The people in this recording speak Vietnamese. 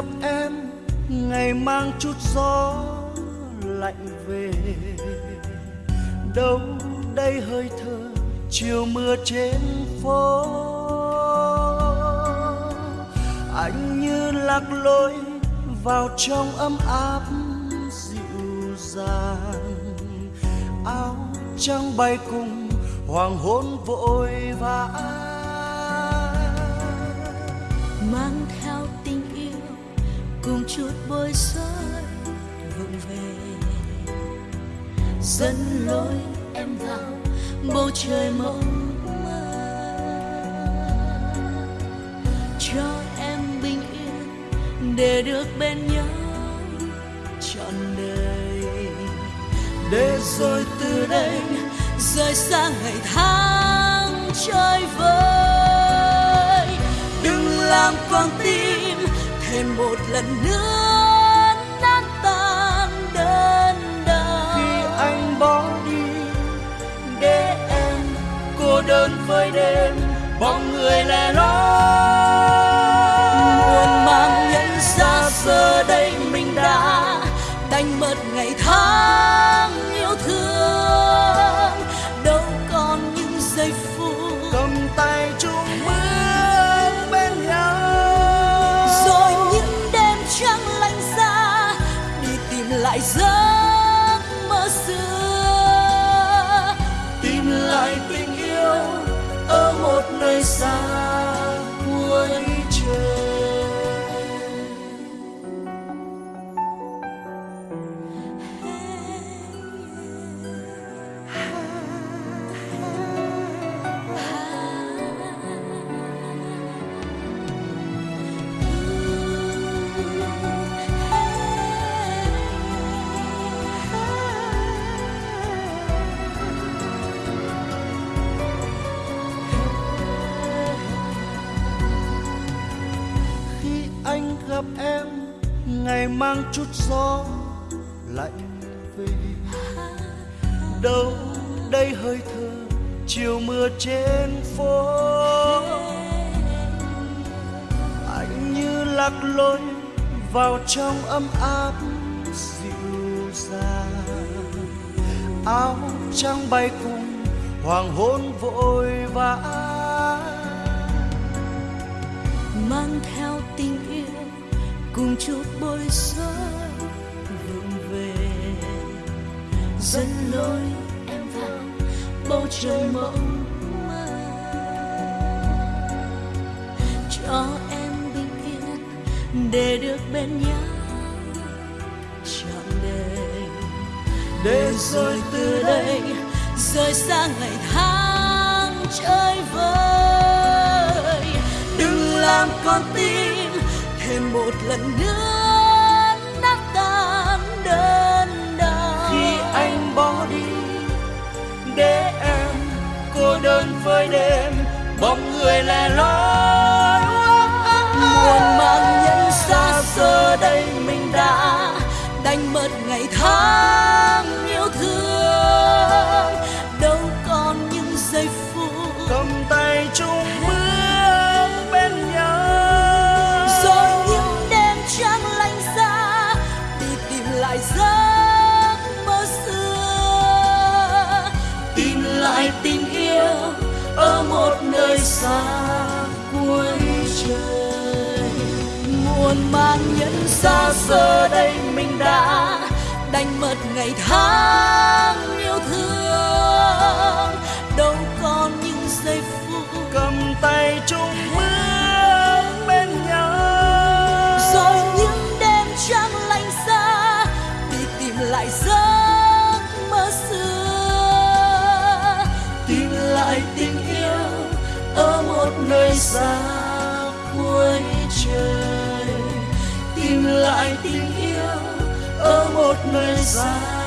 gặp em, ngày mang chút gió lạnh về. Đâu đây hơi thở, chiều mưa trên phố. Anh như lạc lối vào trong ấm áp dịu dàng. Áo trắng bay cùng hoàng hôn vội vã. Mang theo chút bôi rối vụng về. Dẫn lối em vào bầu trời mộng mơ. Cho em bình yên để được bên nhau trọn đời. Để rồi từ đây, rời xa ngày tháng chơi vơi. Đừng làm con tim một lần nữa. Nơi mang chút gió lạnh về. Đâu đây hơi thở, chiều mưa trên phố. Anh như lạc lối vào trong ấm áp dịu dàng. Áo trắng bay cùng hoàng hôn vội vã. Mang theo từng chút bôi rối vụng về. Dẫn lối em vào bầu trời mộng mơ. Cho em bình yên để được bên nhau. Trọn đời, để rồi từ đây rời xa ngày tháng chơi vơi đừng làm con tim thêm một lần nữa nát tan đơn đau. Khi anh bỏ đi để em cô đơn với đêm bóng người lẻ loi muôn mang nhân xa giờ đây mình đã đánh mất ngày tháng xa cuối trời. Muôn mang nhân xa giờ đây mình đã đánh mất ngày tháng yêu thương. Đâu còn những giây phút cầm tay chung bước bên nhau. rồi những đêm trăng lạnh giá đi tìm lại giấc mơ xưa. Tìm lại ở nơi xa cuối trời tìm lại tình yêu ở một nơi xa.